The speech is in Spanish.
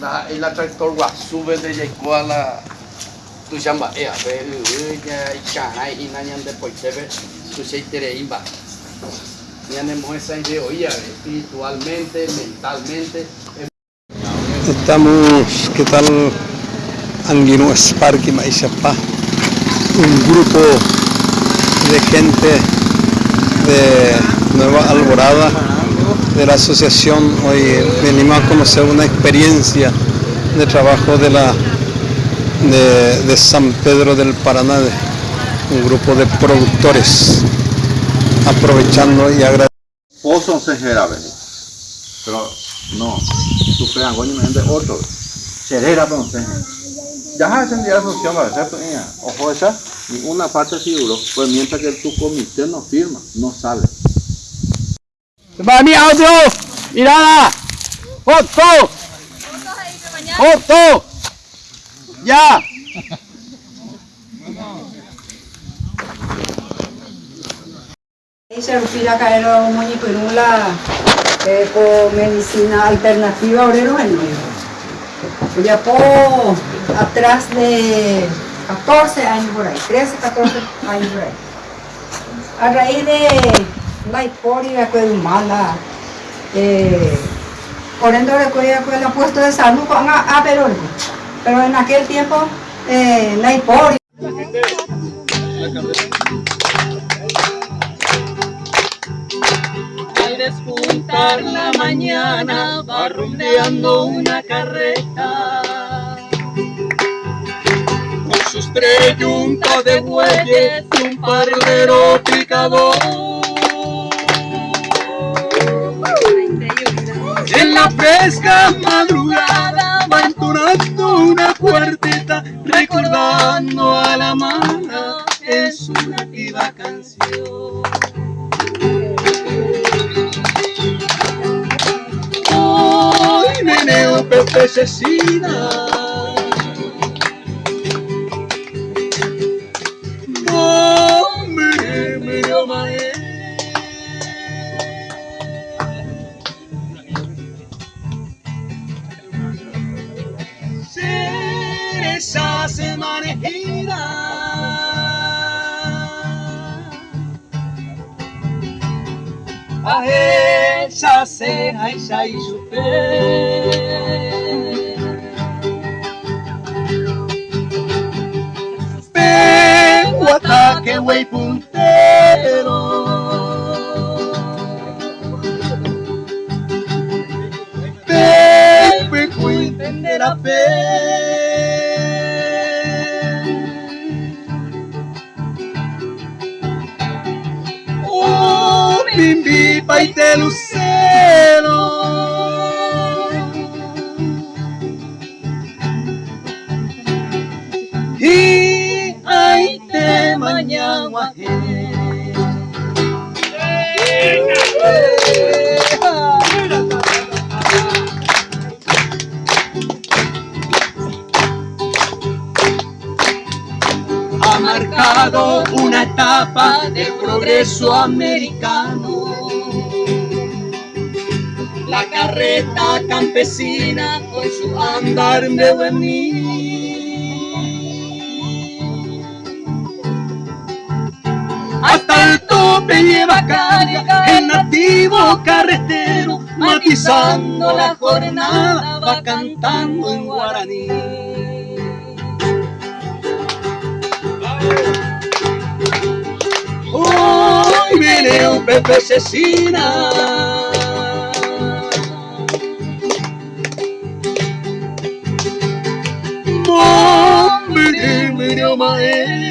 la la tractor wa sube de llegó a la tu chamba ea ve ya chana y na ñan de poitebe tu se tere imba. Ñan hemos esa idea oía espiritualmente mentalmente. Estamos, ¿qué tal? Anguino Sparky Maishapa, un grupo de gente de Nueva Alborada, de la asociación. Hoy venimos a conocer una experiencia de trabajo de, la, de, San Pedro del Paraná, de un grupo de productores, aprovechando y agradeciendo. Pozo se. Pero no, me de otro. Serera pero se. Ya entendido la solución a veces, pues, ya. Ojo esa, y una parte seguro, pues mientras que tu comité no firma, no sale. Para mi audio, mirada, foto, foto, ya. Se respira caer un moñipirula eh, con medicina alternativa obrero en Ya por atrás de 14 años por ahí, 13, 14 años por ahí. A raíz de la hiporia que es mala, eh, por ende que el puesto de salud con a. Pero en aquel tiempo eh, la hiporia. Al despuntar la mañana va rumbeando una carreta con sus tres yuntas de bueyes un parlero picador. La fresca madrugada va una cuarteta recordando a la mala en su nativa canción. Hoy meneo Pepe Cecina. A esa ceja y ya y Pero ataque güey puntero Pepe entender a fe Bimbi pai de lucero Y ay te mañana ha marcado una etapa de progreso americano. Carreta campesina con su andar me en mí. Hasta el tope lleva carga el nativo carretero, matizando la jornada, va cantando en guaraní. Hoy viene un Pepe you my end. Eh.